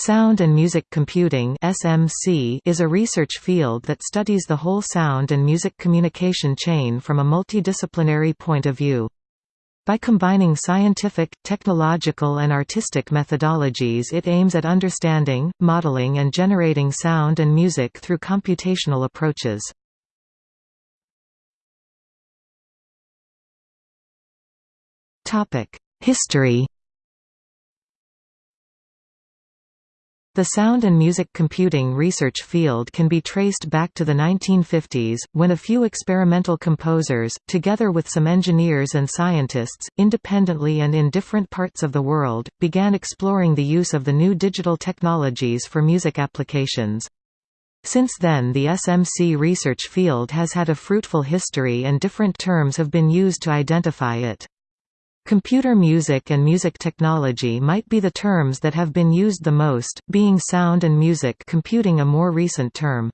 Sound and Music Computing (SMC) is a research field that studies the whole sound and music communication chain from a multidisciplinary point of view. By combining scientific, technological and artistic methodologies it aims at understanding, modeling and generating sound and music through computational approaches. History The sound and music computing research field can be traced back to the 1950s, when a few experimental composers, together with some engineers and scientists, independently and in different parts of the world, began exploring the use of the new digital technologies for music applications. Since then the SMC research field has had a fruitful history and different terms have been used to identify it. Computer music and music technology might be the terms that have been used the most, being sound and music computing a more recent term.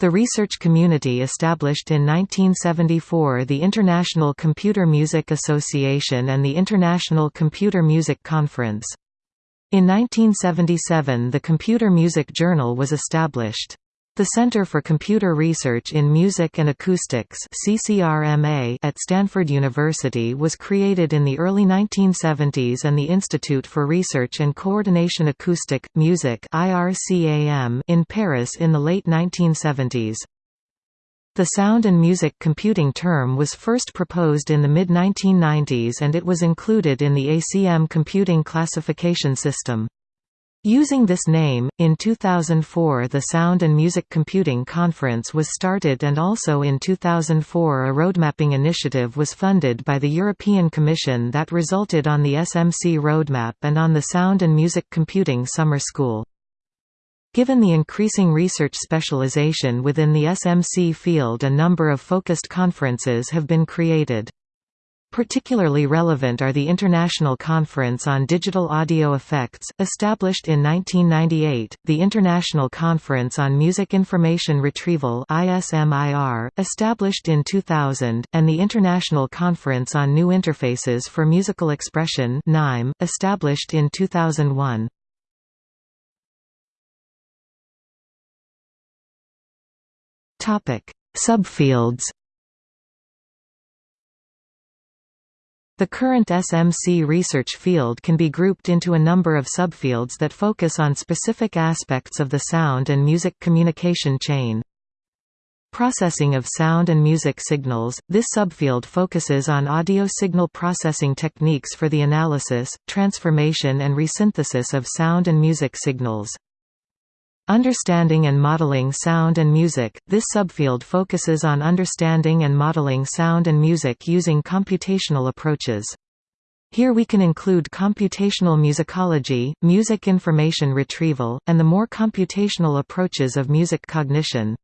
The research community established in 1974 the International Computer Music Association and the International Computer Music Conference. In 1977 the Computer Music Journal was established. The Center for Computer Research in Music and Acoustics CCRMA at Stanford University was created in the early 1970s and the Institute for Research and Coordination Acoustic, Music in Paris in the late 1970s. The sound and music computing term was first proposed in the mid-1990s and it was included in the ACM computing classification system. Using this name, in 2004 the Sound and Music Computing Conference was started and also in 2004 a roadmapping initiative was funded by the European Commission that resulted on the SMC roadmap and on the Sound and Music Computing Summer School. Given the increasing research specialization within the SMC field a number of focused conferences have been created. Particularly relevant are the International Conference on Digital Audio Effects, established in 1998, the International Conference on Music Information Retrieval established in 2000, and the International Conference on New Interfaces for Musical Expression established in 2001. Subfields The current SMC research field can be grouped into a number of subfields that focus on specific aspects of the sound and music communication chain. Processing of sound and music signals – This subfield focuses on audio signal processing techniques for the analysis, transformation and resynthesis of sound and music signals. Understanding and modeling sound and music – This subfield focuses on understanding and modeling sound and music using computational approaches. Here we can include computational musicology, music information retrieval, and the more computational approaches of music cognition.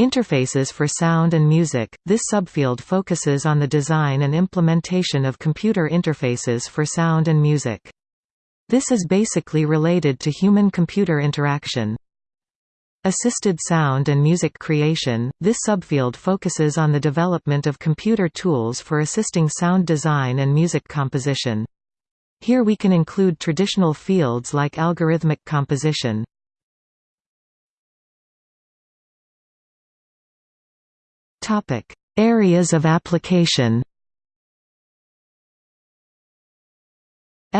Interfaces for sound and music – This subfield focuses on the design and implementation of computer interfaces for sound and music. This is basically related to human-computer interaction. Assisted sound and music creation – This subfield focuses on the development of computer tools for assisting sound design and music composition. Here we can include traditional fields like algorithmic composition. Areas of application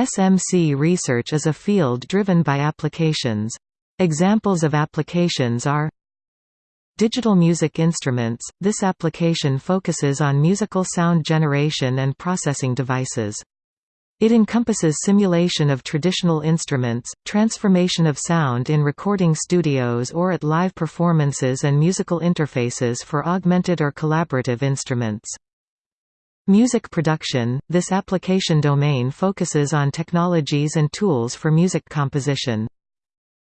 SMC research is a field driven by applications. Examples of applications are Digital music instruments – This application focuses on musical sound generation and processing devices. It encompasses simulation of traditional instruments, transformation of sound in recording studios or at live performances and musical interfaces for augmented or collaborative instruments. Music production – This application domain focuses on technologies and tools for music composition.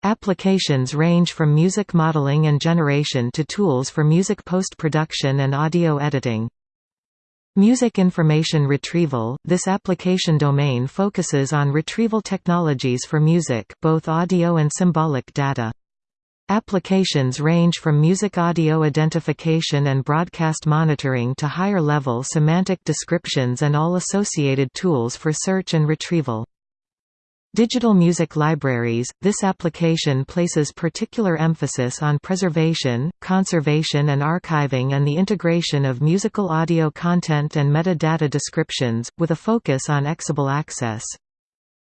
Applications range from music modeling and generation to tools for music post-production and audio editing. Music information retrieval – This application domain focuses on retrieval technologies for music both audio and symbolic data. Applications range from music audio identification and broadcast monitoring to higher-level semantic descriptions and all associated tools for search and retrieval. Digital music libraries – This application places particular emphasis on preservation, conservation and archiving and the integration of musical audio content and metadata descriptions, with a focus on exable access.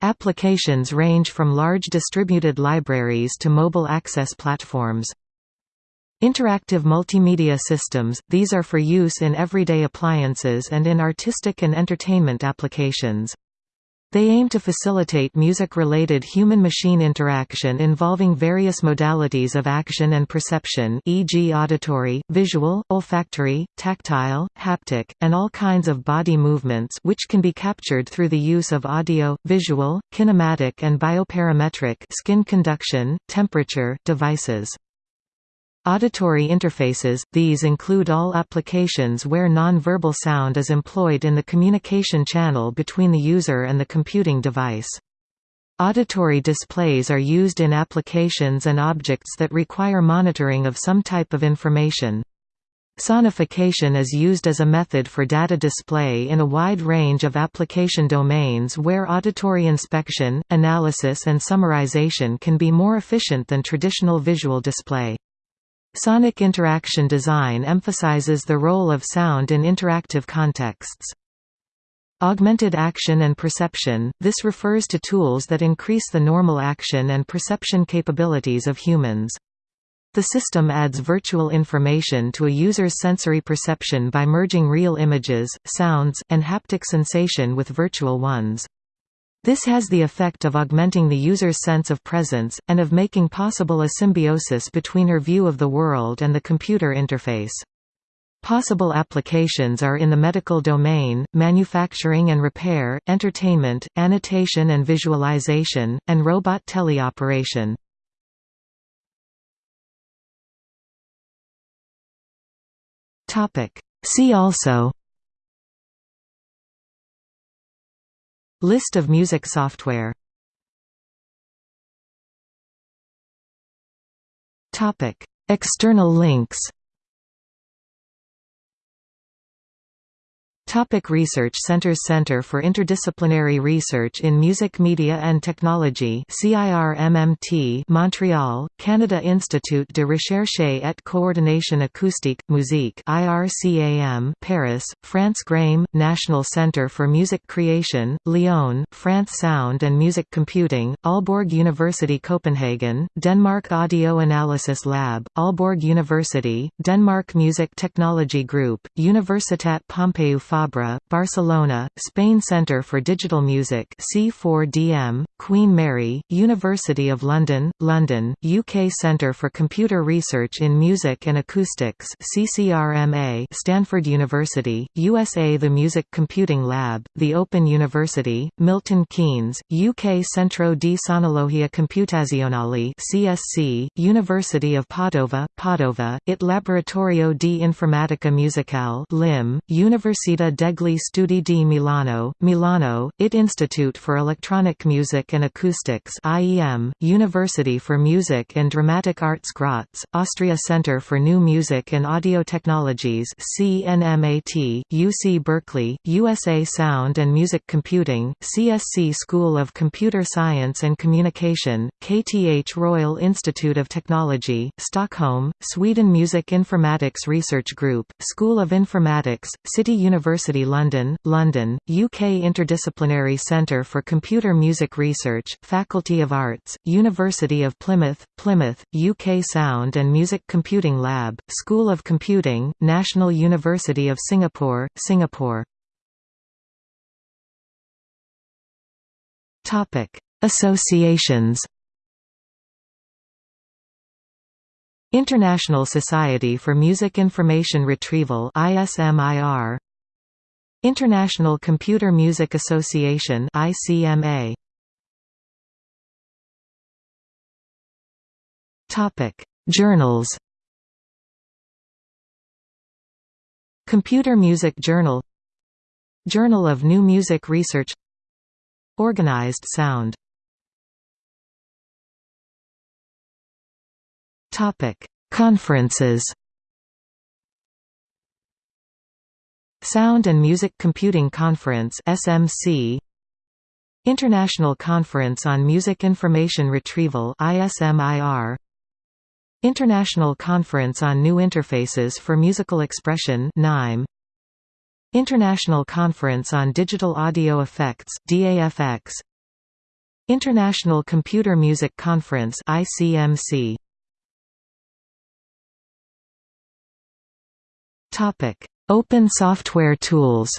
Applications range from large distributed libraries to mobile access platforms. Interactive multimedia systems – These are for use in everyday appliances and in artistic and entertainment applications. They aim to facilitate music-related human-machine interaction involving various modalities of action and perception e.g. auditory, visual, olfactory, tactile, haptic, and all kinds of body movements which can be captured through the use of audio, visual, kinematic and bioparametric skin conduction, temperature devices. Auditory interfaces – These include all applications where non-verbal sound is employed in the communication channel between the user and the computing device. Auditory displays are used in applications and objects that require monitoring of some type of information. Sonification is used as a method for data display in a wide range of application domains where auditory inspection, analysis and summarization can be more efficient than traditional visual display. Sonic interaction design emphasizes the role of sound in interactive contexts. Augmented action and perception – This refers to tools that increase the normal action and perception capabilities of humans. The system adds virtual information to a user's sensory perception by merging real images, sounds, and haptic sensation with virtual ones. This has the effect of augmenting the user's sense of presence, and of making possible a symbiosis between her view of the world and the computer interface. Possible applications are in the medical domain, manufacturing and repair, entertainment, annotation and visualization, and robot teleoperation. See also List of music software. External links Topic research Centers Center for Interdisciplinary Research in Music Media and Technology CIRMMT Montreal, Canada Institute de Recherche et Coordination Acoustique, Musique IRCAM Paris, France GRAME, National Centre for Music Creation, Lyon, France Sound and Music Computing, Aalborg University Copenhagen, Denmark Audio Analysis Lab, Aalborg University, Denmark Music Technology Group, Universitat Pompeu Barcelona, Spain Centre for Digital Music C4DM, Queen Mary, University of London, London, UK Centre for Computer Research in Music and Acoustics CCRMA, Stanford University, USA The Music Computing Lab, The Open University, Milton Keynes, UK Centro di Sonologia Computazionale CSC, University of Padova, Padova, IT Laboratorio di Informatica Musicale LIM, Università degli Studi di Milano, Milano, IT Institute for Electronic Music and Acoustics IEM, University for Music and Dramatic Arts Graz, Austria Center for New Music and Audio Technologies CNMAT, UC Berkeley, USA Sound and Music Computing, CSC School of Computer Science and Communication, KTH Royal Institute of Technology, Stockholm, Sweden Music Informatics Research Group, School of Informatics, City University University London, London, UK Interdisciplinary Centre for Computer Music Research, Faculty of Arts, University of Plymouth, Plymouth, UK Sound and Music Computing Lab, School of Computing, National University of Singapore, Singapore. Associations International Society for Music Information Retrieval ISMIR International Computer Music Association ICMA Topic Journals. Computer Music Journal. Journal of New Music Research. Organized Sound. Topic Conferences Sound and Music Computing Conference SMC International Conference on Music Information Retrieval ISMIR International Conference on New Interfaces for Musical Expression NIME International Conference on Digital Audio Effects DAFX International Computer Music Conference ICMC Topic Open software tools.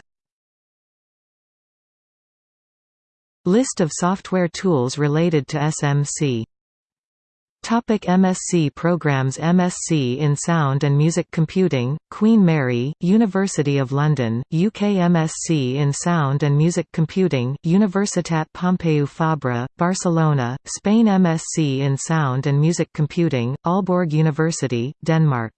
List of software tools related to SMC Topic MSc programs MSc in Sound and Music Computing, Queen Mary, University of London, UK MSc in Sound and Music Computing, Universitat Pompeu Fabra, Barcelona, Spain MSc in Sound and Music Computing, Aalborg University, Denmark